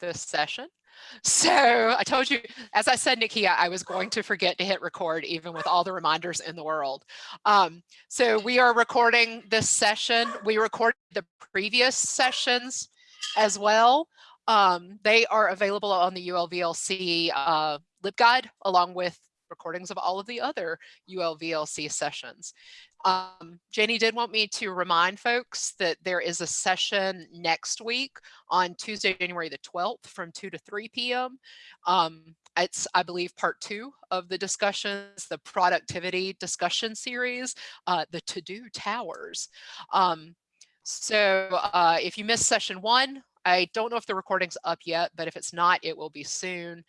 this session. So I told you, as I said, Nikia, I was going to forget to hit record even with all the reminders in the world. Um, so we are recording this session. We recorded the previous sessions as well. Um, they are available on the ULVLC uh, LibGuide along with recordings of all of the other ULVLC sessions. Um, Jenny did want me to remind folks that there is a session next week on Tuesday, January the 12th from 2 to 3 p.m. Um, it's, I believe, part two of the discussions, the productivity discussion series, uh, the to-do towers. Um, so uh, if you missed session one, I don't know if the recording's up yet, but if it's not, it will be soon.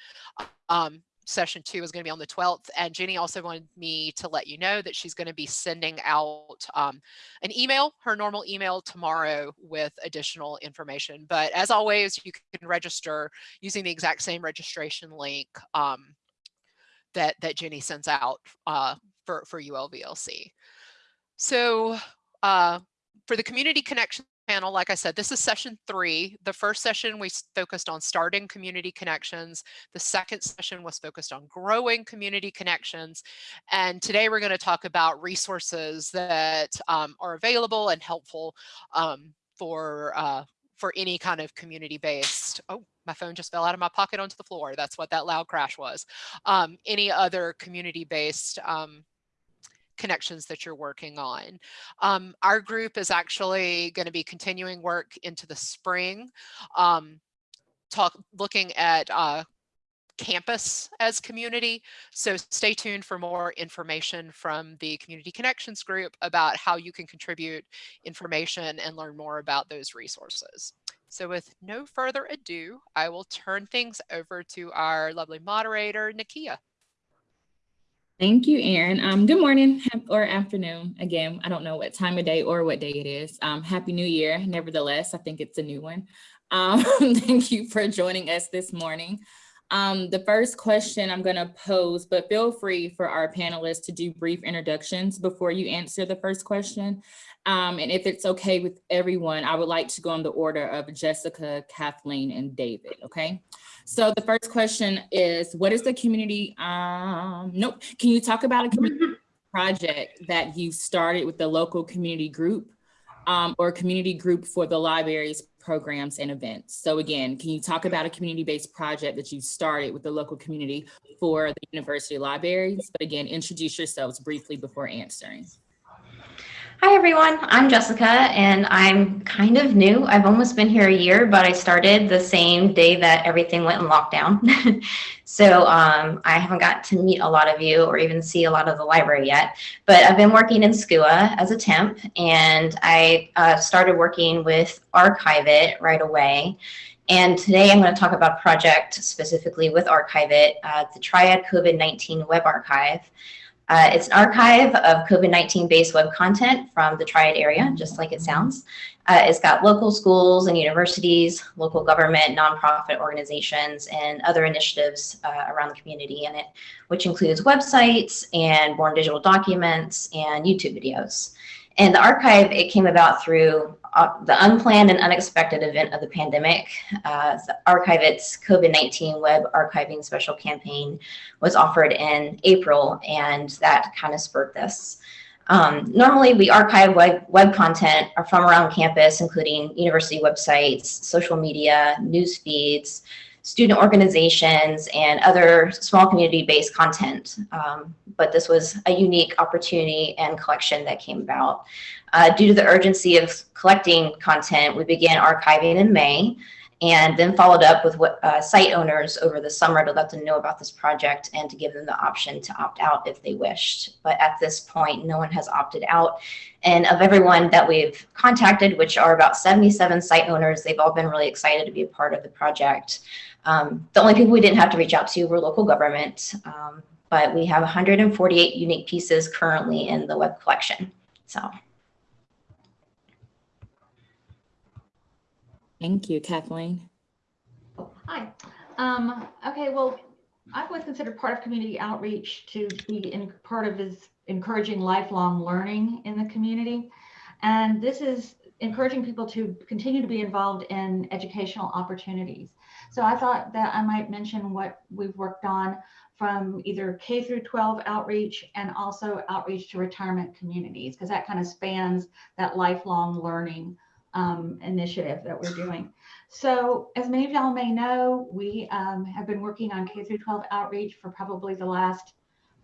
Um, session two is going to be on the 12th. And Jenny also wanted me to let you know that she's going to be sending out um, an email, her normal email tomorrow with additional information. But as always, you can register using the exact same registration link um, that, that Jenny sends out uh, for, for ULVLC. So uh, for the community connection panel, like I said, this is session three. The first session we focused on starting community connections. The second session was focused on growing community connections. And today we're going to talk about resources that um, are available and helpful um, for uh, for any kind of community-based, oh, my phone just fell out of my pocket onto the floor. That's what that loud crash was. Um, any other community-based um, connections that you're working on. Um, our group is actually going to be continuing work into the spring, um, talk looking at uh, campus as community. So stay tuned for more information from the Community Connections group about how you can contribute information and learn more about those resources. So with no further ado, I will turn things over to our lovely moderator, Nakia. Thank you, Erin. Um, good morning or afternoon. Again, I don't know what time of day or what day it is. Um, Happy New Year. Nevertheless, I think it's a new one. Um, thank you for joining us this morning. Um, the first question I'm going to pose, but feel free for our panelists to do brief introductions before you answer the first question. Um, and if it's okay with everyone, I would like to go in the order of Jessica, Kathleen, and David, okay? So the first question is, what is the community, um, nope, can you talk about a community project that you started with the local community group um, or community group for the libraries programs and events? So again, can you talk about a community-based project that you started with the local community for the university libraries? But again, introduce yourselves briefly before answering. Hi everyone, I'm Jessica and I'm kind of new. I've almost been here a year, but I started the same day that everything went in lockdown. so um, I haven't got to meet a lot of you or even see a lot of the library yet, but I've been working in SCUA as a temp and I uh, started working with Archive-It right away. And today I'm going to talk about a project specifically with Archive-It, uh, the Triad COVID-19 Web Archive. Uh, it's an archive of COVID-19 based web content from the Triad area, just like it sounds. Uh, it's got local schools and universities, local government, nonprofit organizations, and other initiatives uh, around the community in it, which includes websites and born digital documents and YouTube videos. And the archive, it came about through uh, the unplanned and unexpected event of the pandemic. Uh, the Archive-It's COVID-19 web archiving special campaign was offered in April, and that kind of spurred this. Um, normally, we archive web, web content from around campus, including university websites, social media, news feeds, student organizations, and other small community-based content. Um, but this was a unique opportunity and collection that came about. Uh, due to the urgency of collecting content, we began archiving in May and then followed up with what, uh, site owners over the summer to let them know about this project and to give them the option to opt out if they wished. But at this point, no one has opted out. And of everyone that we've contacted, which are about 77 site owners, they've all been really excited to be a part of the project. Um, the only people we didn't have to reach out to were local government, um, but we have 148 unique pieces currently in the web collection. So. Thank you, Kathleen. Hi. Um, okay, well, I've always considered part of community outreach to be in, part of is encouraging lifelong learning in the community. And this is encouraging people to continue to be involved in educational opportunities. So I thought that I might mention what we've worked on from either K through 12 outreach and also outreach to retirement communities, because that kind of spans that lifelong learning um, initiative that we're doing. So as many of y'all may know, we um, have been working on K through 12 outreach for probably the last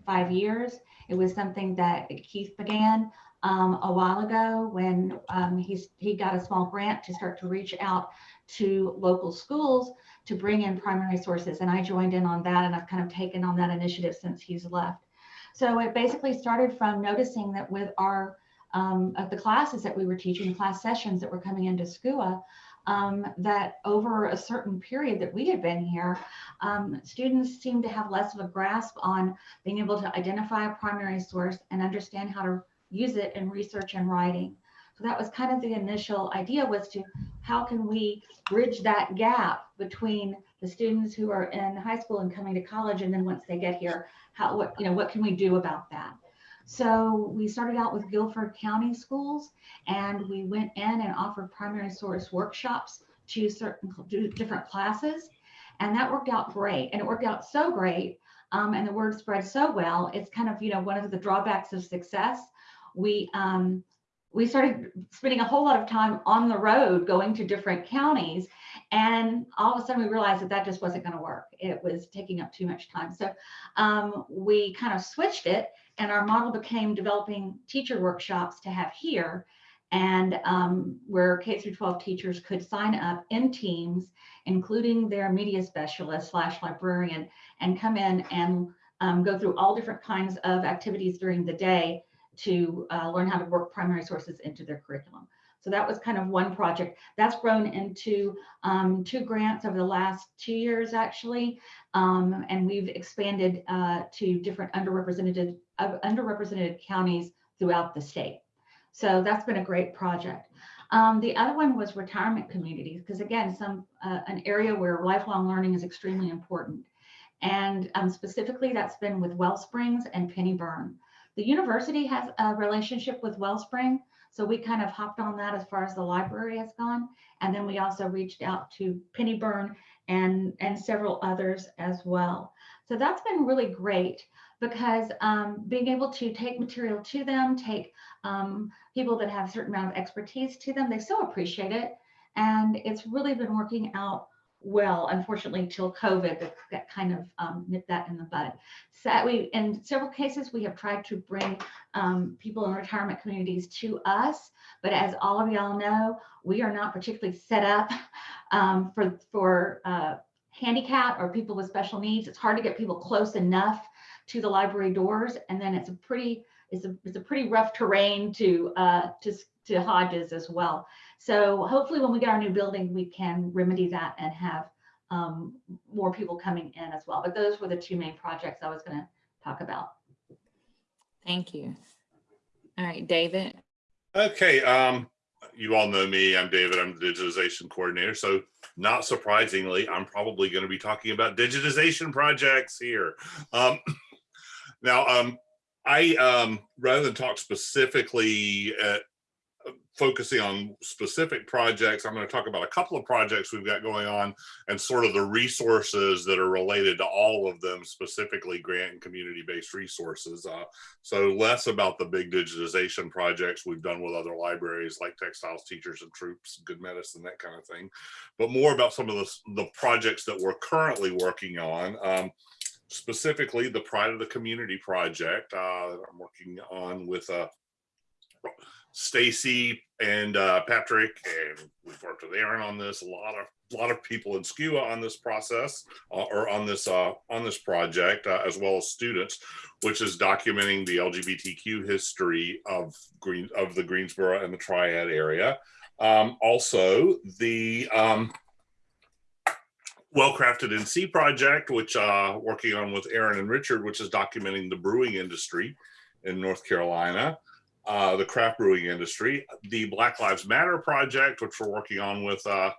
five years. It was something that Keith began um, a while ago when um, he got a small grant to start to reach out to local schools to bring in primary sources. And I joined in on that and I've kind of taken on that initiative since he's left. So it basically started from noticing that with our, um, of the classes that we were teaching, the class sessions that were coming into SCUA, um, that over a certain period that we had been here, um, students seemed to have less of a grasp on being able to identify a primary source and understand how to use it in research and writing. So that was kind of the initial idea was to how can we bridge that gap between the students who are in high school and coming to college and then once they get here, how what you know what can we do about that? So we started out with Guilford County schools and we went in and offered primary source workshops to certain to different classes. And that worked out great. And it worked out so great. Um, and the word spread so well. It's kind of, you know, one of the drawbacks of success. We um, we started spending a whole lot of time on the road going to different counties and all of a sudden we realized that that just wasn't going to work. It was taking up too much time. So um, we kind of switched it and our model became developing teacher workshops to have here. And um, where K through 12 teachers could sign up in teams, including their media specialist slash librarian, and come in and um, go through all different kinds of activities during the day to uh, learn how to work primary sources into their curriculum. So that was kind of one project that's grown into um, two grants over the last two years, actually. Um, and we've expanded uh, to different underrepresented, uh, underrepresented counties throughout the state. So that's been a great project. Um, the other one was retirement communities, because again, some uh, an area where lifelong learning is extremely important. And um, specifically, that's been with Wellsprings and Pennybyrn. The university has a relationship with Wellspring, so we kind of hopped on that as far as the library has gone. And then we also reached out to Penny Pennybyrn and, and several others as well. So that's been really great because um, being able to take material to them, take um, people that have a certain amount of expertise to them, they so appreciate it. And it's really been working out well, unfortunately, till COVID, that, that kind of um, nipped that in the bud. So we, in several cases, we have tried to bring um, people in retirement communities to us, but as all of y'all know, we are not particularly set up um, for for uh, handicap or people with special needs. It's hard to get people close enough to the library doors, and then it's a pretty it's a it's a pretty rough terrain to uh, to to Hodges as well. So hopefully when we get our new building, we can remedy that and have um, more people coming in as well. But those were the two main projects I was going to talk about. Thank you. All right, David. Okay, um, you all know me. I'm David. I'm the digitization coordinator. So not surprisingly, I'm probably going to be talking about digitization projects here. Um, now, um, I, um, rather than talk specifically at focusing on specific projects. I'm going to talk about a couple of projects we've got going on and sort of the resources that are related to all of them, specifically grant and community-based resources. Uh, so less about the big digitization projects we've done with other libraries like textiles, teachers and troops, good medicine, that kind of thing, but more about some of the, the projects that we're currently working on. Um, specifically the Pride of the Community project uh, I'm working on with a uh, Stacy and uh, Patrick, and we've worked with Erin on this. A lot of a lot of people in SCUA on this process uh, or on this uh, on this project, uh, as well as students, which is documenting the LGBTQ history of Green of the Greensboro and the Triad area. Um, also, the um, well-crafted NC project, which uh, working on with Erin and Richard, which is documenting the brewing industry in North Carolina uh, the craft brewing industry, the Black Lives Matter project, which we're working on with uh,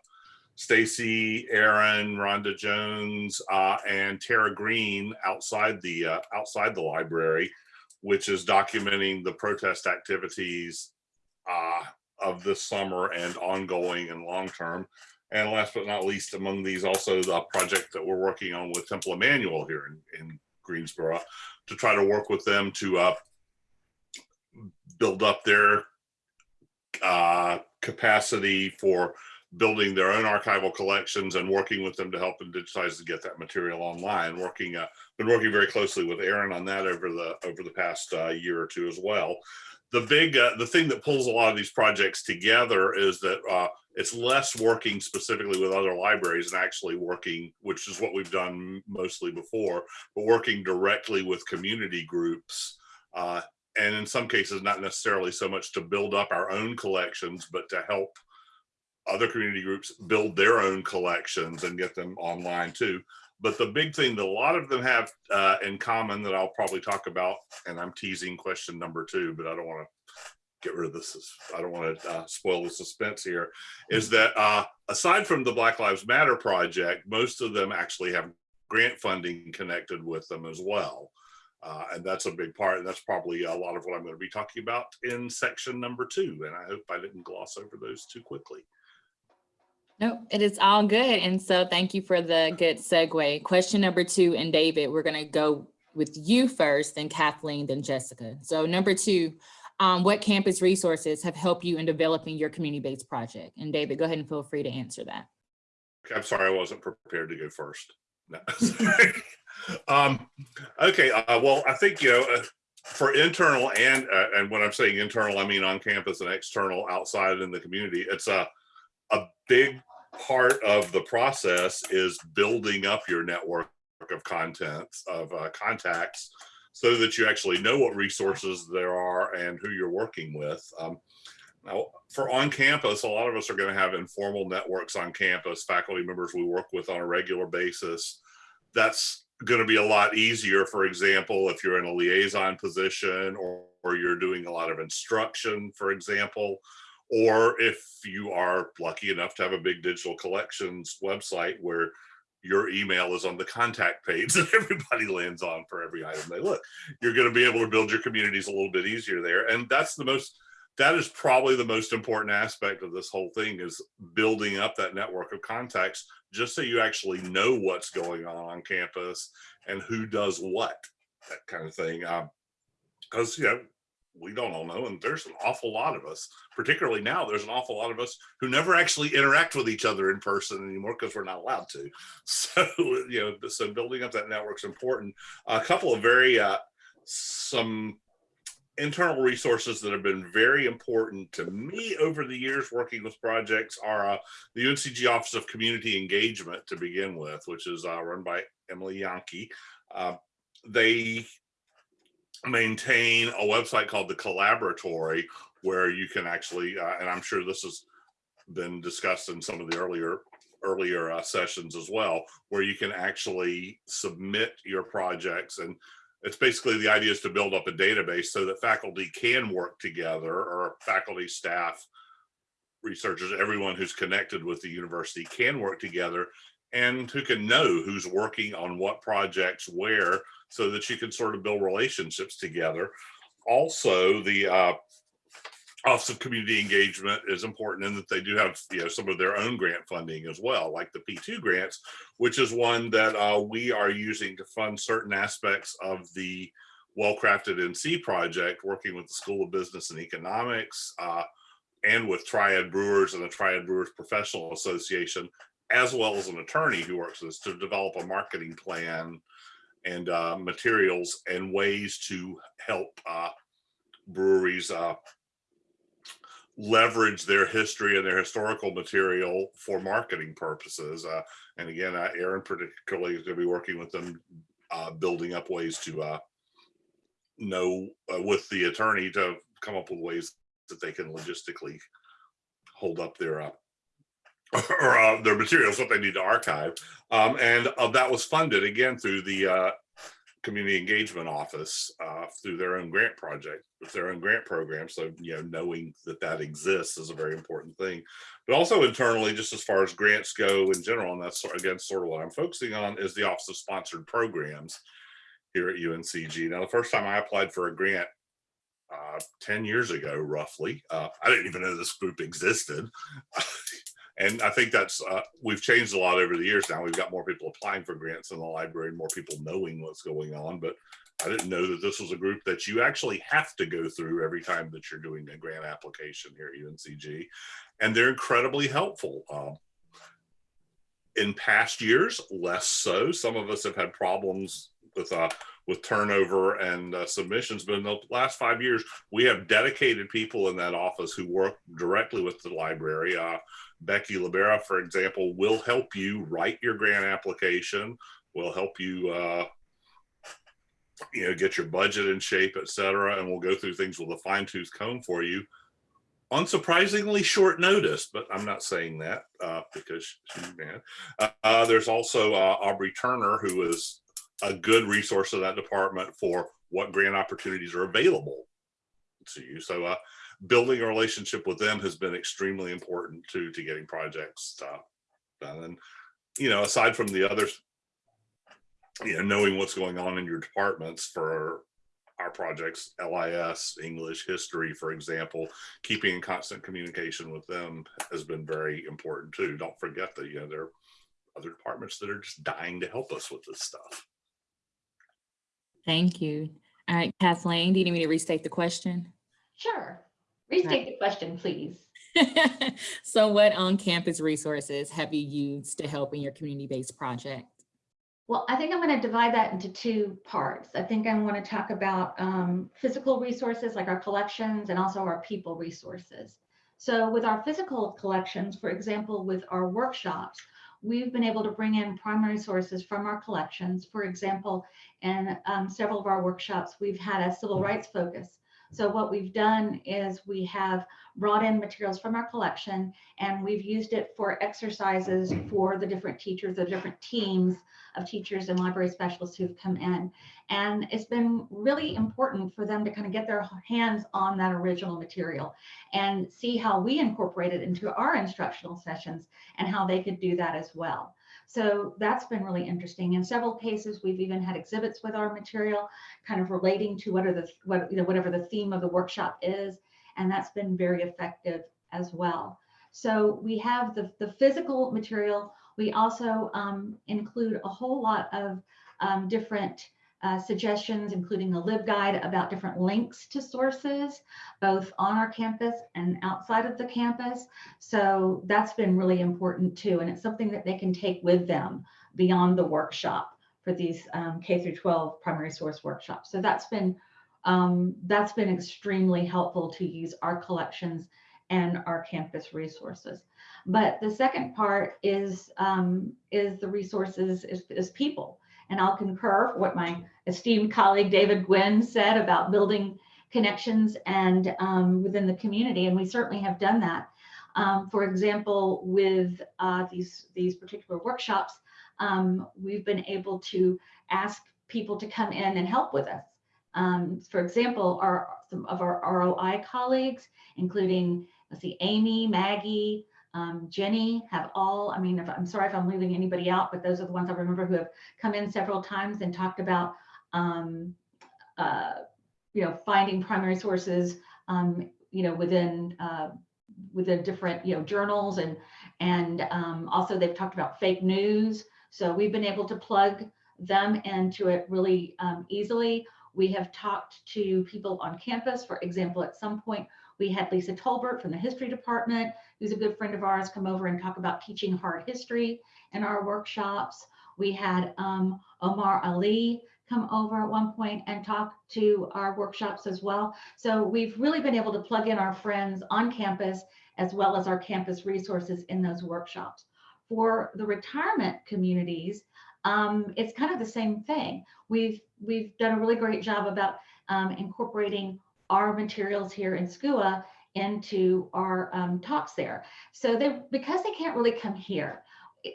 Stacy, Erin, Rhonda Jones, uh, and Tara Green outside the uh, outside the library, which is documenting the protest activities uh, of this summer and ongoing and long-term. And last but not least, among these also the project that we're working on with Temple Emanuel here in, in Greensboro to try to work with them to uh, build up their uh, capacity for building their own archival collections and working with them to help them digitize to get that material online. Working, uh, been working very closely with Erin on that over the over the past uh, year or two as well. The big, uh, the thing that pulls a lot of these projects together is that uh, it's less working specifically with other libraries and actually working, which is what we've done mostly before, but working directly with community groups. And in some cases, not necessarily so much to build up our own collections, but to help other community groups build their own collections and get them online too. But the big thing that a lot of them have uh, in common that I'll probably talk about, and I'm teasing question number two, but I don't want to get rid of this. I don't want to uh, spoil the suspense here, is that uh, aside from the Black Lives Matter project, most of them actually have grant funding connected with them as well. Uh, and that's a big part, and that's probably a lot of what I'm going to be talking about in section number two. And I hope I didn't gloss over those too quickly. No, it is all good. And so thank you for the good segue. Question number two, and David, we're going to go with you first, then Kathleen, then Jessica. So number two, um, what campus resources have helped you in developing your community-based project? And David, go ahead and feel free to answer that. I'm sorry, I wasn't prepared to go first. No. um, okay, uh, well, I think, you know, uh, for internal and, uh, and when I'm saying internal, I mean on campus and external outside in the community, it's a, a big part of the process is building up your network of contents of uh, contacts so that you actually know what resources there are and who you're working with. Um, now, for on campus, a lot of us are going to have informal networks on campus, faculty members we work with on a regular basis. That's going to be a lot easier, for example, if you're in a liaison position or, or you're doing a lot of instruction, for example, or if you are lucky enough to have a big digital collections website where your email is on the contact page that everybody lands on for every item they look. You're going to be able to build your communities a little bit easier there. And that's the most, that is probably the most important aspect of this whole thing is building up that network of contacts just so you actually know what's going on on campus and who does what, that kind of thing. Because, um, you know, we don't all know and there's an awful lot of us particularly now there's an awful lot of us who never actually interact with each other in person anymore because we're not allowed to so you know so building up that network is important a couple of very uh some internal resources that have been very important to me over the years working with projects are uh, the UNCG Office of Community Engagement to begin with, which is uh, run by Emily Janke. Uh, they maintain a website called the Collaboratory, where you can actually, uh, and I'm sure this has been discussed in some of the earlier earlier uh, sessions as well, where you can actually submit your projects. And it's basically the idea is to build up a database so that faculty can work together or faculty, staff, researchers, everyone who's connected with the university can work together and who can know who's working on what projects where so that you can sort of build relationships together. Also, the uh, Office of Community Engagement is important in that they do have you know some of their own grant funding as well, like the P2 grants, which is one that uh, we are using to fund certain aspects of the Well-Crafted NC project, working with the School of Business and Economics uh, and with Triad Brewers and the Triad Brewers Professional Association, as well as an attorney who works with us to develop a marketing plan and uh, materials and ways to help uh, breweries uh, leverage their history and their historical material for marketing purposes. Uh, and again, uh, Erin particularly is going to be working with them, uh, building up ways to uh, know uh, with the attorney to come up with ways that they can logistically hold up their uh, or their materials, what they need to archive. Um, and that was funded again through the community engagement office uh, through their own grant project, with their own grant program. So, you know, knowing that that exists is a very important thing. But also internally, just as far as grants go in general, and that's again sort of what I'm focusing on is the Office of Sponsored Programs here at UNCG. Now, the first time I applied for a grant uh, 10 years ago, roughly. Uh, I didn't even know this group existed. and I think that's, uh, we've changed a lot over the years now. We've got more people applying for grants in the library, more people knowing what's going on. But I didn't know that this was a group that you actually have to go through every time that you're doing a grant application here at UNCG. And they're incredibly helpful. Um, in past years, less so. Some of us have had problems with uh, with turnover and uh, submissions, but in the last five years, we have dedicated people in that office who work directly with the library. Uh, Becky Libera, for example, will help you write your grant application, will help you uh, you know, get your budget in shape, et cetera, and we'll go through things with a fine tooth comb for you. Unsurprisingly short notice, but I'm not saying that uh, because she's mad. Uh, uh, there's also uh, Aubrey Turner, who is a good resource of that department for what grant opportunities are available to you. So uh, building a relationship with them has been extremely important to, to getting projects uh, done. And, you know, aside from the others, you know, knowing what's going on in your departments for our projects, LIS, English, history, for example, keeping in constant communication with them has been very important too. Don't forget that, you know, there are other departments that are just dying to help us with this stuff. Thank you. All right, Kathleen, do you need me to restate the question? Sure. Restate the question, please. so what on-campus resources have you used to help in your community-based project? Well, I think I'm going to divide that into two parts. I think I want to talk about um, physical resources like our collections and also our people resources. So with our physical collections, for example, with our workshops, we've been able to bring in primary sources from our collections. For example, in um, several of our workshops, we've had a civil rights focus. So what we've done is we have brought in materials from our collection and we've used it for exercises for the different teachers, the different teams of teachers and library specialists who've come in. And it's been really important for them to kind of get their hands on that original material and see how we incorporate it into our instructional sessions and how they could do that as well. So that's been really interesting. In several cases, we've even had exhibits with our material, kind of relating to what are the what you know whatever the theme of the workshop is, and that's been very effective as well. So we have the the physical material. We also um, include a whole lot of um, different uh, suggestions, including a LibGuide about different links to sources, both on our campus and outside of the campus. So that's been really important too. And it's something that they can take with them beyond the workshop for these um, K through 12 primary source workshops. So that's been um, that's been extremely helpful to use our collections and our campus resources. But the second part is um, is the resources is, is people. And I'll concur what my esteemed colleague David Gwynn said about building connections and um, within the community. And we certainly have done that. Um, for example, with uh, these, these particular workshops, um, we've been able to ask people to come in and help with us. Um, for example, our, some of our ROI colleagues, including, let's see, Amy, Maggie, um, Jenny have all, I mean, if, I'm sorry if I'm leaving anybody out, but those are the ones I remember who have come in several times and talked about, um, uh, you know, finding primary sources, um, you know, within uh, within different, you know, journals and and um, also they've talked about fake news. So we've been able to plug them into it really um, easily. We have talked to people on campus, for example, at some point we had Lisa Tolbert from the history department, who's a good friend of ours, come over and talk about teaching hard history in our workshops. We had um, Omar Ali come over at one point and talk to our workshops as well. So we've really been able to plug in our friends on campus as well as our campus resources in those workshops. For the retirement communities, um, it's kind of the same thing. We've we've done a really great job about um, incorporating our materials here in SCUA into our um, talks there. So they, because they can't really come here,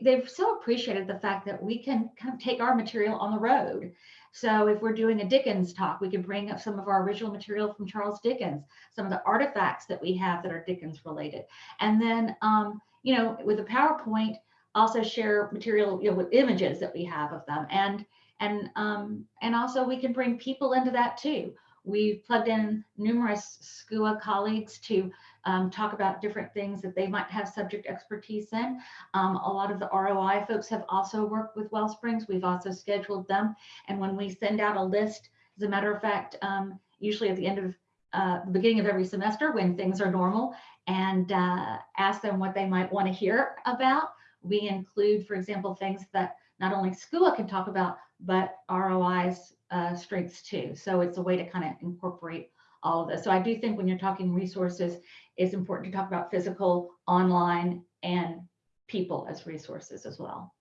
they've so appreciated the fact that we can of take our material on the road. So if we're doing a Dickens talk, we can bring up some of our original material from Charles Dickens, some of the artifacts that we have that are Dickens related. And then, um, you know, with a PowerPoint, also share material, you know, with images that we have of them. And, and, um, and also we can bring people into that too we've plugged in numerous SCUA colleagues to um, talk about different things that they might have subject expertise in. Um, a lot of the ROI folks have also worked with Wellsprings. We've also scheduled them. And when we send out a list, as a matter of fact, um, usually at the end of uh, the beginning of every semester when things are normal and uh, ask them what they might want to hear about. We include, for example, things that not only SCUA can talk about, but ROI's uh, strengths too. So it's a way to kind of incorporate all of this. So I do think when you're talking resources, it's important to talk about physical, online, and people as resources as well.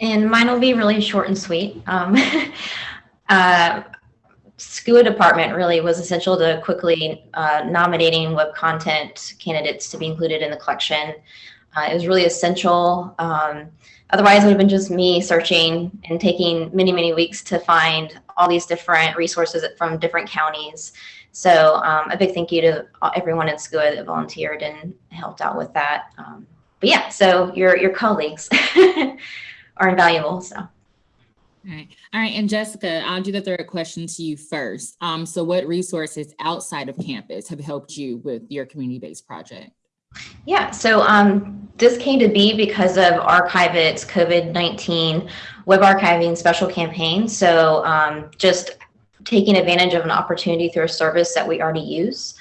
And mine will be really short and sweet. Um, uh, SCUA department really was essential to quickly uh, nominating web content candidates to be included in the collection. Uh, it was really essential. Um, otherwise, it would have been just me searching and taking many, many weeks to find all these different resources from different counties. So um, a big thank you to everyone at SCUA that volunteered and helped out with that. Um, but yeah, so your, your colleagues are invaluable. So. All right. All right. And Jessica, I'll do the third question to you first. Um, so what resources outside of campus have helped you with your community-based project? Yeah, so um, this came to be because of Archive-It's COVID-19 web archiving special campaign. So um, just taking advantage of an opportunity through a service that we already use.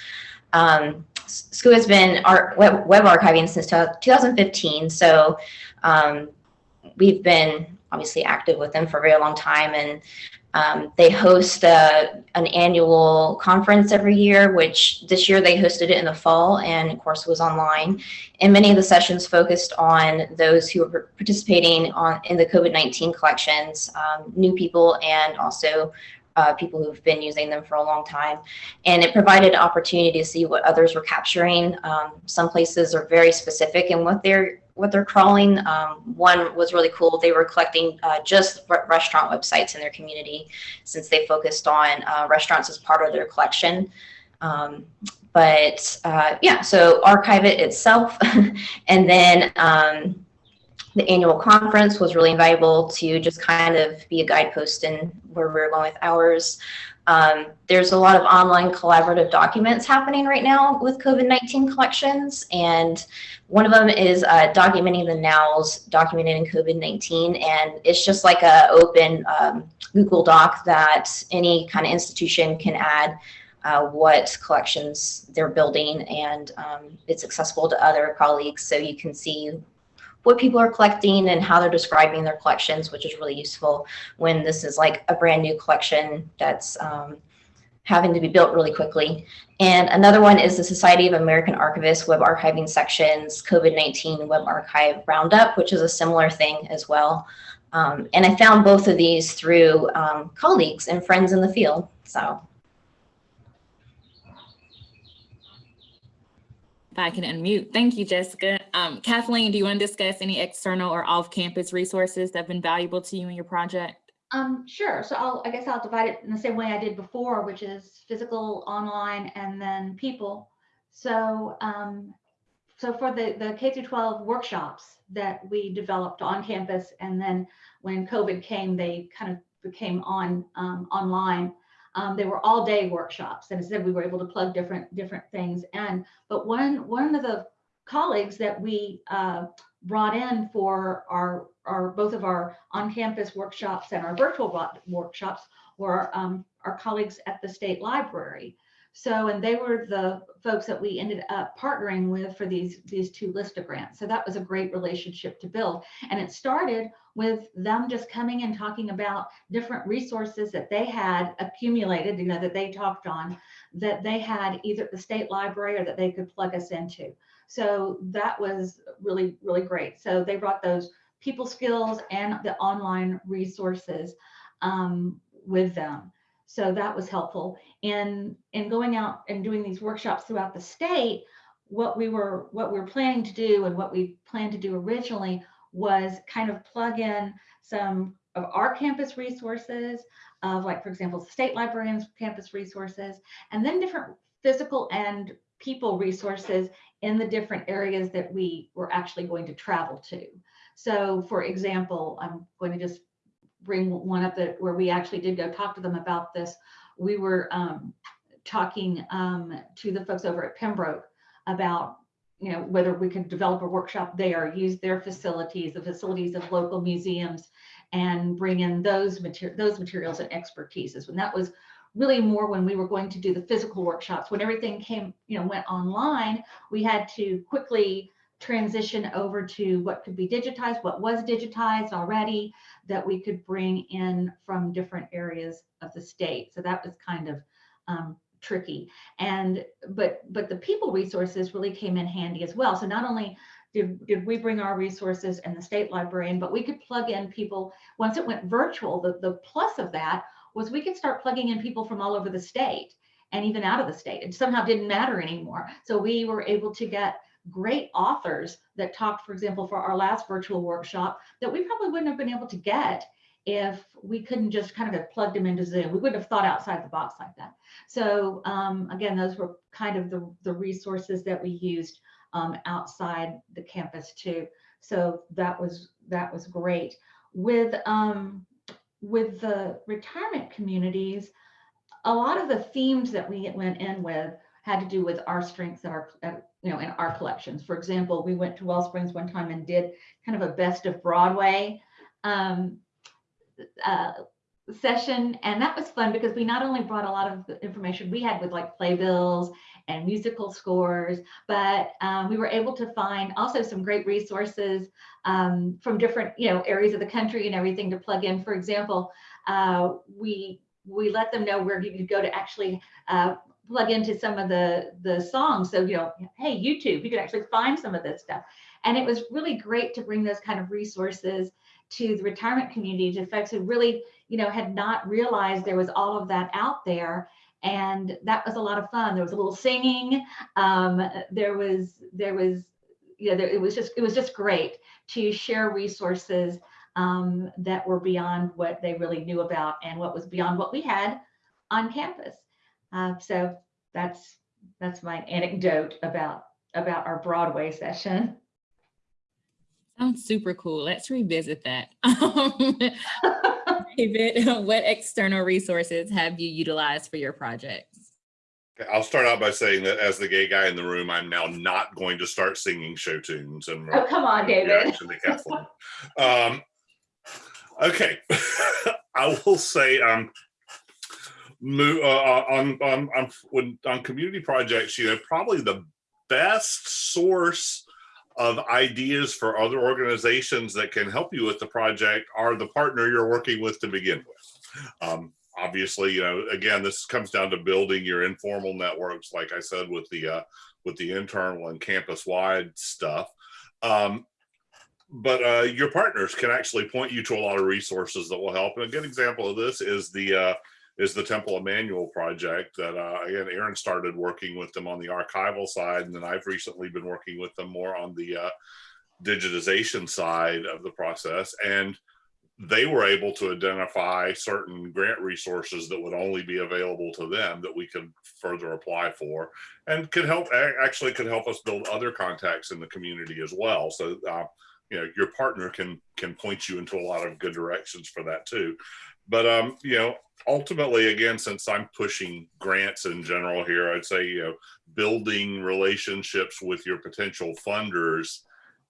Um, SCUA has been our web, web archiving since 2015. So um, we've been obviously active with them for a very long time and um, they host a, an annual conference every year, which this year they hosted it in the fall and of course was online. And many of the sessions focused on those who were participating on in the COVID-19 collections, um, new people and also uh, people who've been using them for a long time. And it provided an opportunity to see what others were capturing. Um, some places are very specific in what they're what they're crawling. Um, one was really cool. They were collecting uh, just re restaurant websites in their community since they focused on uh, restaurants as part of their collection. Um, but uh, yeah, so Archive-It itself. and then um, the annual conference was really invaluable to just kind of be a guidepost in where we're going with ours. Um, there's a lot of online collaborative documents happening right now with COVID-19 collections. And one of them is uh, documenting the nows documented in COVID-19. And it's just like a open um, Google Doc that any kind of institution can add uh, what collections they're building and um, it's accessible to other colleagues so you can see what people are collecting and how they're describing their collections, which is really useful when this is like a brand new collection that's um, having to be built really quickly. And another one is the Society of American Archivists Web Archiving Sections COVID-19 Web Archive Roundup, which is a similar thing as well. Um, and I found both of these through um, colleagues and friends in the field. So If I can unmute. Thank you, Jessica. Um, Kathleen, do you want to discuss any external or off-campus resources that have been valuable to you in your project? Um, sure. So I'll, I guess I'll divide it in the same way I did before, which is physical, online, and then people. So, um, so for the, the K through 12 workshops that we developed on campus, and then when COVID came, they kind of became on um, online. Um, they were all day workshops and instead we were able to plug different different things in. But one one of the colleagues that we uh, brought in for our our both of our on-campus workshops and our virtual workshops were um, our colleagues at the state library. So, and they were the folks that we ended up partnering with for these, these two LSTA grants. So that was a great relationship to build. And it started with them just coming and talking about different resources that they had accumulated, you know, that they talked on, that they had either at the state library or that they could plug us into. So that was really, really great. So they brought those people skills and the online resources um, with them. So that was helpful. In in going out and doing these workshops throughout the state, what we were what we were planning to do and what we planned to do originally was kind of plug in some of our campus resources of like, for example, state librarians campus resources, and then different physical and people resources in the different areas that we were actually going to travel to. So for example, I'm going to just bring one up that where we actually did go talk to them about this. We were um, talking um, to the folks over at Pembroke about you know whether we could develop a workshop there, use their facilities, the facilities of local museums, and bring in those material those materials and expertises. And that was really more when we were going to do the physical workshops. When everything came, you know, went online, we had to quickly transition over to what could be digitized, what was digitized already that we could bring in from different areas of the state. So that was kind of um, tricky. And but but the people resources really came in handy as well. So not only did, did we bring our resources and the state librarian, but we could plug in people once it went virtual. The, the plus of that was we could start plugging in people from all over the state and even out of the state. It somehow didn't matter anymore. So we were able to get great authors that talked, for example, for our last virtual workshop that we probably wouldn't have been able to get if we couldn't just kind of have plugged them into Zoom. We wouldn't have thought outside the box like that. So um, again, those were kind of the, the resources that we used um, outside the campus too. So that was that was great. With um, with the retirement communities, a lot of the themes that we went in with had to do with our strengths and our, you know, in our collections. For example, we went to Wellsprings one time and did kind of a best of Broadway um, uh, session. And that was fun because we not only brought a lot of the information we had with like playbills and musical scores, but um, we were able to find also some great resources um, from different, you know, areas of the country and everything to plug in. For example, uh, we we let them know where you could go to actually uh, plug into some of the the songs. So, you know, hey, YouTube, you could actually find some of this stuff. And it was really great to bring those kind of resources to the retirement community to folks who really, you know, had not realized there was all of that out there. And that was a lot of fun. There was a little singing. Um, there was, there was, you know, there, it was just, it was just great to share resources um, that were beyond what they really knew about and what was beyond what we had on campus. Uh, so that's that's my anecdote about about our Broadway session. Sounds super cool. Let's revisit that. David, what external resources have you utilized for your projects? Okay, I'll start out by saying that as the gay guy in the room, I'm now not going to start singing show tunes and oh, come on, David. um, okay, I will say um, move uh, uh, on, on on when on community projects you know probably the best source of ideas for other organizations that can help you with the project are the partner you're working with to begin with. Um, obviously you know again this comes down to building your informal networks like i said with the uh, with the internal and campus wide stuff. Um, but uh, your partners can actually point you to a lot of resources that will help. And a good example of this is the uh, is the Temple Emanuel project that uh, again Erin started working with them on the archival side, and then I've recently been working with them more on the uh, digitization side of the process. And they were able to identify certain grant resources that would only be available to them that we could further apply for, and could help actually could help us build other contacts in the community as well. So. Uh, you know your partner can can point you into a lot of good directions for that too but um you know ultimately, again, since I'm pushing grants in general here, I'd say, you know, building relationships with your potential funders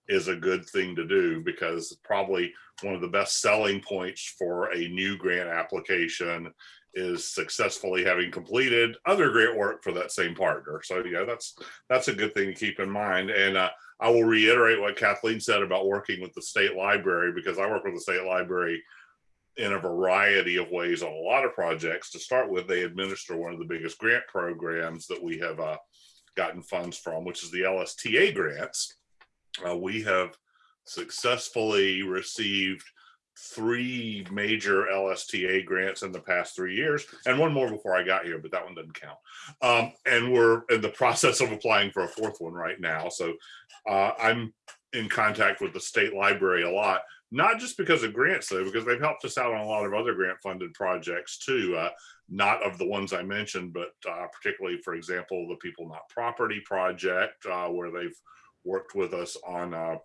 is a good thing to do because probably one of the best selling points for a new grant application is successfully having completed other great work for that same partner. So yeah, that's that's a good thing to keep in mind. And uh, I will reiterate what Kathleen said about working with the state library because I work with the state library in a variety of ways on a lot of projects. To start with, they administer one of the biggest grant programs that we have uh, gotten funds from, which is the LSTA grants. Uh, we have successfully received three major LSTA grants in the past three years, and one more before I got here, but that one doesn't count. Um, and we're in the process of applying for a fourth one right now. So uh, I'm in contact with the state library a lot not just because of grants though, because they've helped us out on a lot of other grant funded projects too. Uh, not of the ones I mentioned, but uh, particularly, for example, the People Not Property project, uh, where they've worked with us on uh,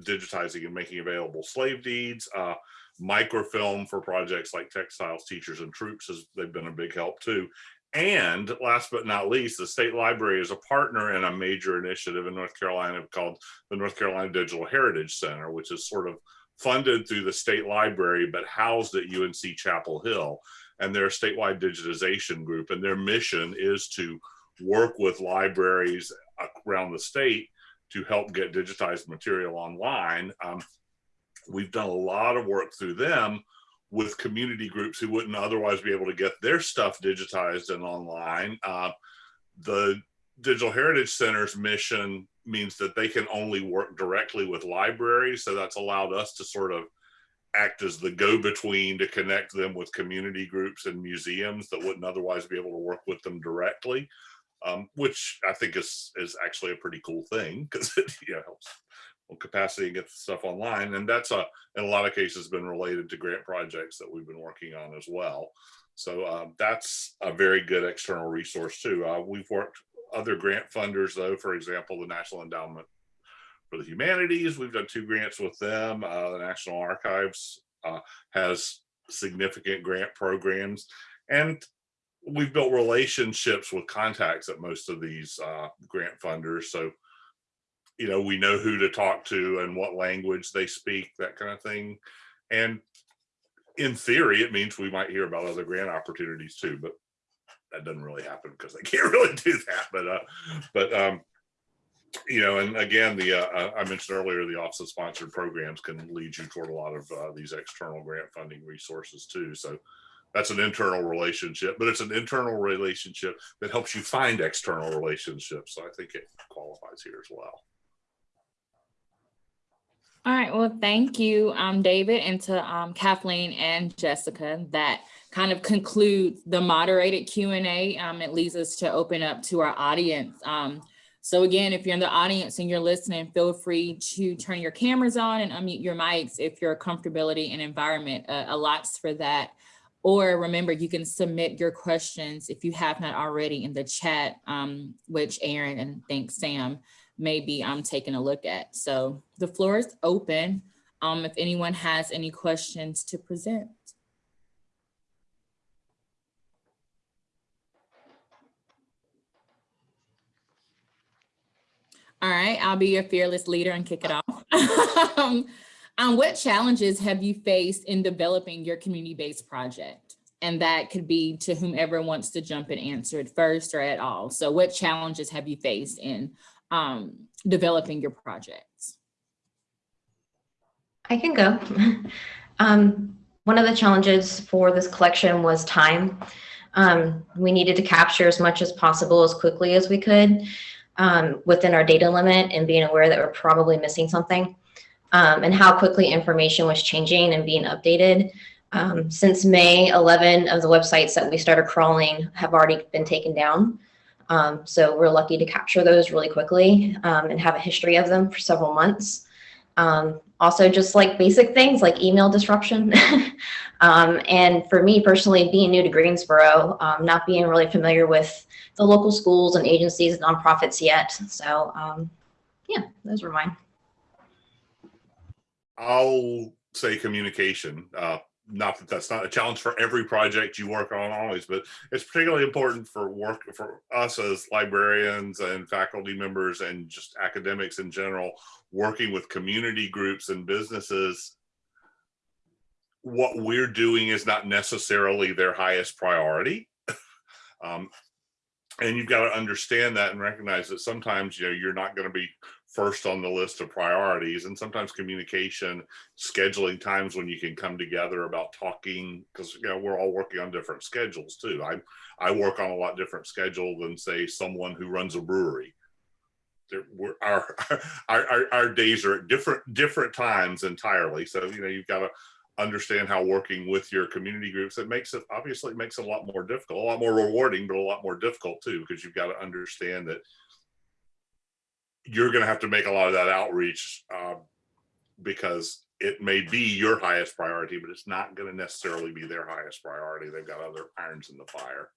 digitizing and making available slave deeds, uh, microfilm for projects like textiles, teachers and troops has, they've been a big help too. And last but not least, the state library is a partner in a major initiative in North Carolina called the North Carolina Digital Heritage Center, which is sort of funded through the state library, but housed at UNC Chapel Hill. And they're a statewide digitization group and their mission is to work with libraries around the state to help get digitized material online. Um, we've done a lot of work through them with community groups who wouldn't otherwise be able to get their stuff digitized and online. Uh, the Digital Heritage Center's mission means that they can only work directly with libraries. So that's allowed us to sort of act as the go-between to connect them with community groups and museums that wouldn't otherwise be able to work with them directly, um, which I think is is actually a pretty cool thing because it helps on capacity and get stuff online. And that's a, in a lot of cases been related to grant projects that we've been working on as well. So um, that's a very good external resource too. Uh, we've worked other grant funders though, for example, the National Endowment for the Humanities, we've done two grants with them. Uh, the National Archives uh, has significant grant programs and we've built relationships with contacts at most of these uh, grant funders. So you know, we know who to talk to and what language they speak, that kind of thing. And in theory, it means we might hear about other grant opportunities too, but that doesn't really happen because I can't really do that. But, uh, but, um, you know, and again, the, uh, I mentioned earlier, the office of sponsored programs can lead you toward a lot of uh, these external grant funding resources too. So that's an internal relationship, but it's an internal relationship that helps you find external relationships. So I think it qualifies here as well. All right, well, thank you, um, David, and to um, Kathleen and Jessica. That kind of concludes the moderated Q and A. Um, it leads us to open up to our audience. Um, so again, if you're in the audience and you're listening, feel free to turn your cameras on and unmute your mics if your comfortability and environment uh, allots for that. Or remember, you can submit your questions if you have not already in the chat, um, which Erin and thanks Sam maybe I'm taking a look at. So the floor is open. Um, if anyone has any questions to present. All right, I'll be your fearless leader and kick it off. um, um, what challenges have you faced in developing your community-based project? And that could be to whomever wants to jump and answer it first or at all. So what challenges have you faced in um, developing your projects? I can go. um, one of the challenges for this collection was time. Um, we needed to capture as much as possible as quickly as we could um, within our data limit and being aware that we're probably missing something um, and how quickly information was changing and being updated. Um, since May, 11 of the websites that we started crawling have already been taken down. Um, so we're lucky to capture those really quickly um, and have a history of them for several months. Um, also just like basic things like email disruption. Um, and for me personally, being new to Greensboro, um, not being really familiar with the local schools and agencies, and nonprofits yet. So um, yeah, those were mine. I'll say communication. Uh, not that that's not a challenge for every project you work on always, but it's particularly important for work for us as librarians and faculty members and just academics in general, working with community groups and businesses. What we're doing is not necessarily their highest priority. um, and you've got to understand that and recognize that sometimes you know you're not going to be first on the list of priorities and sometimes communication scheduling times when you can come together about talking because you know we're all working on different schedules too. I i work on a lot different schedule than say someone who runs a brewery. Our, our our our days are at different different times entirely so you know you've got to understand how working with your community groups it makes it obviously it makes it a lot more difficult a lot more rewarding but a lot more difficult too because you've got to understand that you're going to have to make a lot of that outreach uh, because it may be your highest priority, but it's not going to necessarily be their highest priority. They've got other irons in the fire.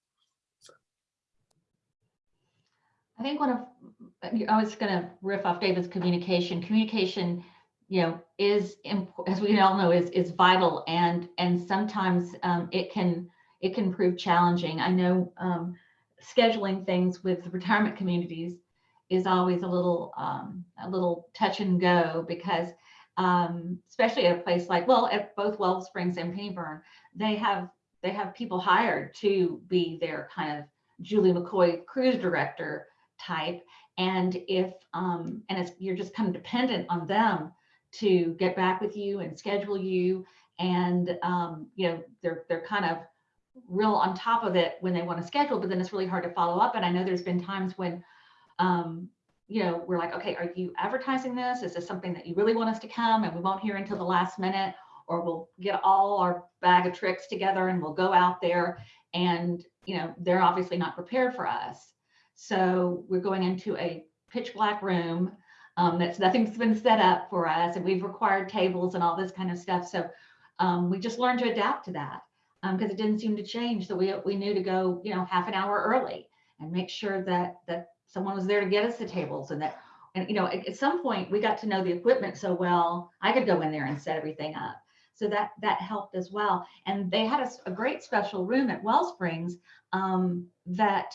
So. I think one of, I was going to riff off David's communication. Communication you know, is, as we all know, is, is vital and, and sometimes um, it can, it can prove challenging. I know um, scheduling things with retirement communities is always a little, um, a little touch and go because um, especially at a place like, well, at both Well Springs and Pennybyrn, they have, they have people hired to be their kind of Julie McCoy cruise director type. And if, um, and it's, you're just kind of dependent on them to get back with you and schedule you. And, um, you know, they're, they're kind of real on top of it when they want to schedule, but then it's really hard to follow up. And I know there's been times when, um, you know, we're like, okay, are you advertising this? Is this something that you really want us to come and we won't hear until the last minute? Or we'll get all our bag of tricks together and we'll go out there and, you know, they're obviously not prepared for us. So we're going into a pitch black room um, that's nothing's been set up for us and we've required tables and all this kind of stuff. So um, we just learned to adapt to that because it didn't seem to change. So we, we knew to go, you know, half an hour early and make sure that that someone was there to get us the tables and that, and you know, at, at some point we got to know the equipment so well, I could go in there and set everything up. So that that helped as well. And they had a great special room at Wellsprings um, that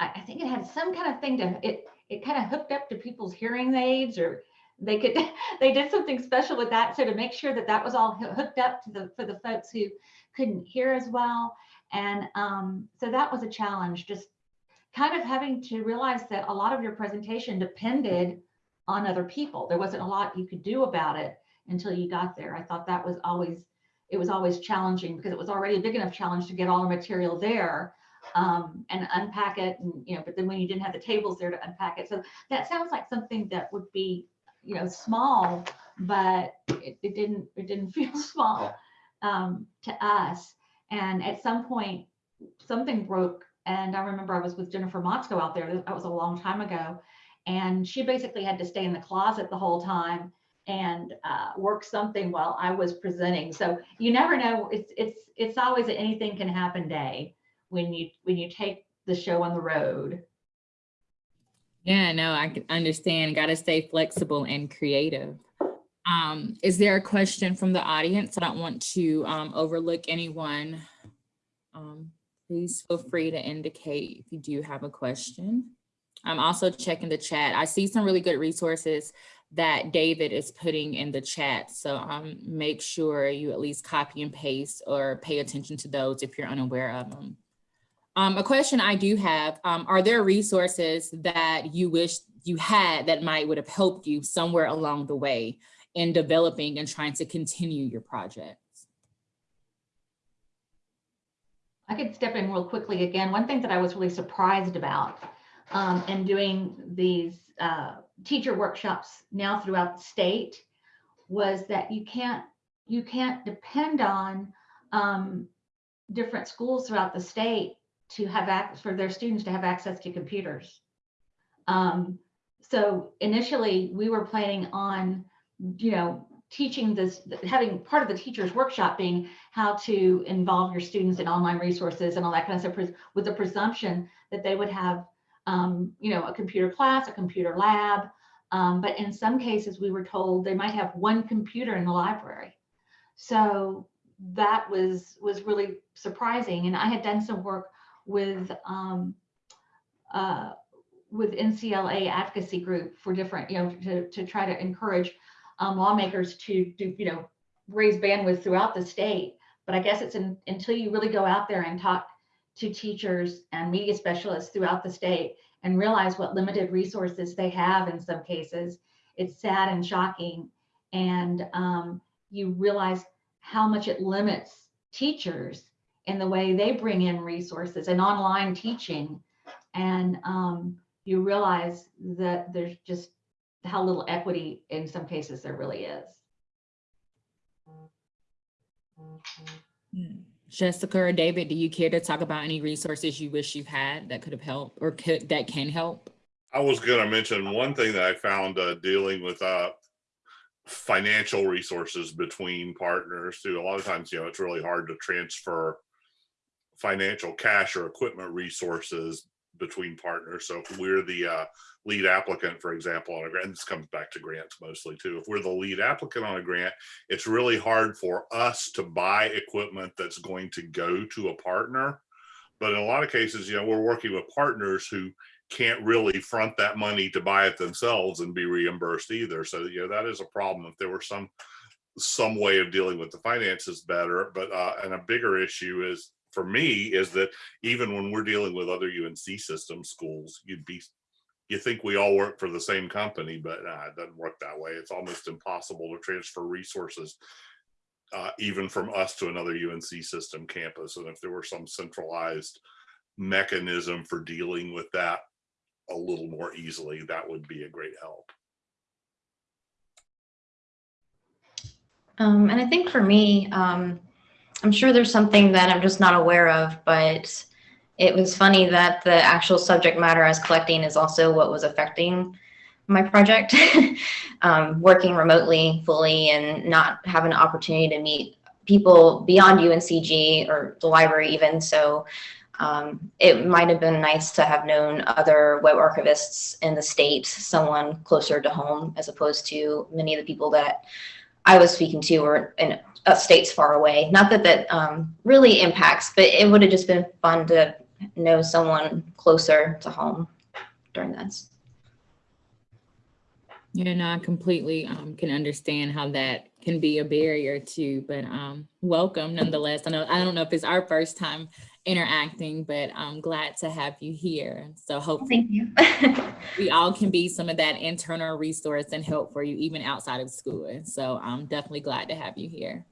I, I think it had some kind of thing to it. It kind of hooked up to people's hearing aids, or they could they did something special with that. So to make sure that that was all hooked up to the for the folks who couldn't hear as well. And um, so that was a challenge, just kind of having to realize that a lot of your presentation depended on other people. There wasn't a lot you could do about it until you got there. I thought that was always, it was always challenging because it was already a big enough challenge to get all the material there um, and unpack it. And, you know, but then when you didn't have the tables there to unpack it. So that sounds like something that would be, you know, small, but it, it didn't, it didn't feel small um, to us. And at some point, something broke. And I remember I was with Jennifer Motzko out there. That was a long time ago. And she basically had to stay in the closet the whole time and uh, work something while I was presenting. So you never know. It's it's it's always an anything can happen day when you when you take the show on the road. Yeah, no, I can understand. Got to stay flexible and creative. Um, is there a question from the audience? I don't want to um, overlook anyone. Um, please feel free to indicate if you do have a question. I'm also checking the chat. I see some really good resources that David is putting in the chat. So um, make sure you at least copy and paste or pay attention to those if you're unaware of them. Um, a question I do have, um, are there resources that you wish you had that might would have helped you somewhere along the way in developing and trying to continue your project? I could step in real quickly again. One thing that I was really surprised about um, in doing these uh, teacher workshops now throughout the state was that you can't you can't depend on um, different schools throughout the state to have access for their students to have access to computers. Um, so initially we were planning on, you know, teaching this, having part of the teacher's workshop being how to involve your students in online resources and all that kind of stuff with the presumption that they would have, um, you know, a computer class, a computer lab. Um, but in some cases, we were told they might have one computer in the library. So that was was really surprising. And I had done some work with um, uh, with NCLA advocacy group for different, you know, to, to try to encourage um, lawmakers to do, you know, raise bandwidth throughout the state. But I guess it's in, until you really go out there and talk to teachers and media specialists throughout the state and realize what limited resources they have in some cases, it's sad and shocking. And um, you realize how much it limits teachers in the way they bring in resources and online teaching. And um, you realize that there's just how little equity in some cases there really is. Jessica or David, do you care to talk about any resources you wish you had that could have helped or could that can help? I was gonna mention one thing that I found uh, dealing with uh, financial resources between partners too. A lot of times, you know, it's really hard to transfer financial cash or equipment resources between partners. So if we're the uh, lead applicant, for example, on a grant, this comes back to grants mostly too. If we're the lead applicant on a grant, it's really hard for us to buy equipment that's going to go to a partner. But in a lot of cases, you know, we're working with partners who can't really front that money to buy it themselves and be reimbursed either. So, you know, that is a problem. If there were some some way of dealing with the finances better, but uh, and a bigger issue is for me is that even when we're dealing with other UNC system schools, you'd be you think we all work for the same company, but nah, it doesn't work that way. It's almost impossible to transfer resources uh, even from us to another UNC system campus. And if there were some centralized mechanism for dealing with that a little more easily, that would be a great help. Um, and I think for me, um, I'm sure there's something that I'm just not aware of, but it was funny that the actual subject matter I was collecting is also what was affecting my project. um, working remotely fully and not having an opportunity to meet people beyond UNCG or the library even. So um, it might have been nice to have known other web archivists in the state, someone closer to home, as opposed to many of the people that I was speaking to were in states far away. Not that that um, really impacts, but it would have just been fun to know someone closer to home during this. Yeah, no, I completely um, can understand how that can be a barrier too, but um, welcome nonetheless. I know I don't know if it's our first time interacting, but I'm glad to have you here. So hopefully Thank you. we all can be some of that internal resource and help for you even outside of school. So I'm definitely glad to have you here.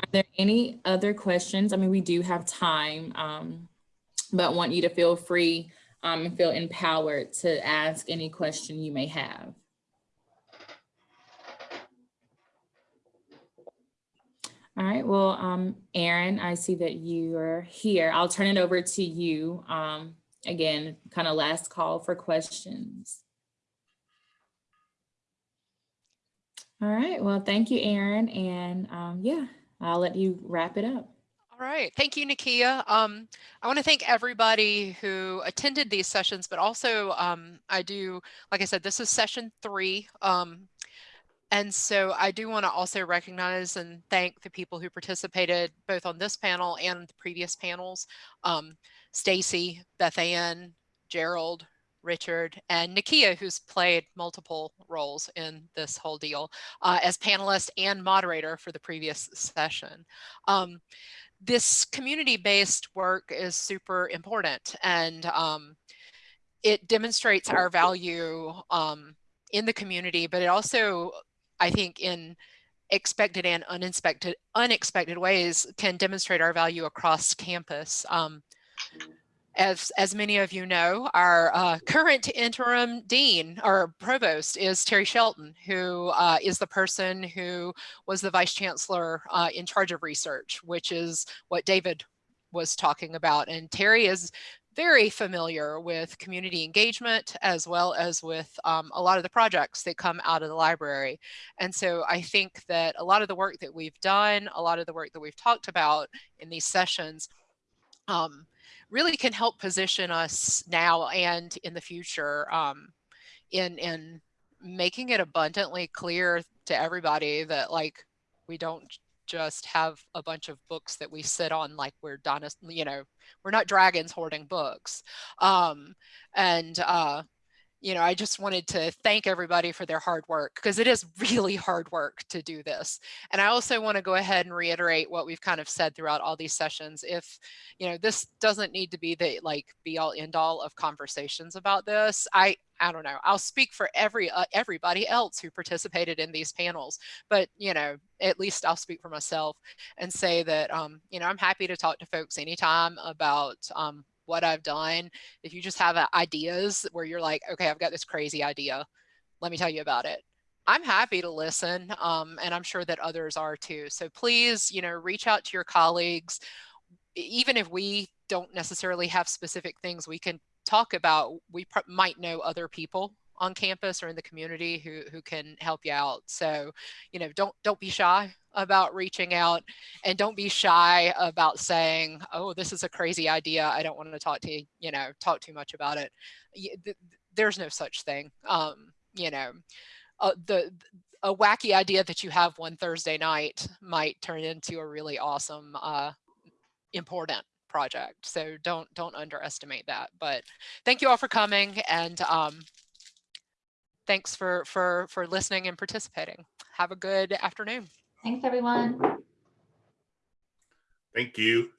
Are there any other questions? I mean, we do have time, um, but want you to feel free um, and feel empowered to ask any question you may have. All right, well, um, Erin, I see that you are here. I'll turn it over to you. Um, again, kind of last call for questions. All right, well, thank you, Erin. And um, yeah, I'll let you wrap it up. All right. Thank you, Nakia. Um, I want to thank everybody who attended these sessions, but also um, I do, like I said, this is session three. Um, and so I do want to also recognize and thank the people who participated both on this panel and the previous panels. Um, Stacy, Beth Ann, Gerald, Richard, and Nakia, who's played multiple roles in this whole deal uh, as panelist and moderator for the previous session. Um, this community-based work is super important and um, it demonstrates our value um, in the community, but it also I think in expected and unexpected unexpected ways can demonstrate our value across campus. Um, as, as many of you know, our uh, current interim dean or provost is Terri Shelton, who uh, is the person who was the vice chancellor uh, in charge of research, which is what David was talking about. And Terri is very familiar with community engagement as well as with um, a lot of the projects that come out of the library. And so I think that a lot of the work that we've done, a lot of the work that we've talked about in these sessions um, really can help position us now and in the future um, in, in making it abundantly clear to everybody that like we don't just have a bunch of books that we sit on like we're dynasty, you know, we're not dragons hoarding books. Um, and uh, you know, I just wanted to thank everybody for their hard work because it is really hard work to do this. And I also want to go ahead and reiterate what we've kind of said throughout all these sessions. If, you know, this doesn't need to be the like be all end all of conversations about this. I, I don't know. I'll speak for every uh, everybody else who participated in these panels, but you know, at least I'll speak for myself and say that um, you know I'm happy to talk to folks anytime about um, what I've done. If you just have uh, ideas where you're like, okay, I've got this crazy idea, let me tell you about it. I'm happy to listen, um, and I'm sure that others are too. So please, you know, reach out to your colleagues. Even if we don't necessarily have specific things we can talk about, we might know other people on campus or in the community who, who can help you out. So, you know, don't don't be shy about reaching out and don't be shy about saying, oh, this is a crazy idea. I don't want to talk to you, you know, talk too much about it. There's no such thing. Um, you know, uh, the a wacky idea that you have one Thursday night might turn into a really awesome, uh, important project. So don't don't underestimate that. But thank you all for coming and um, thanks for for for listening and participating. Have a good afternoon. Thanks, everyone. Thank you.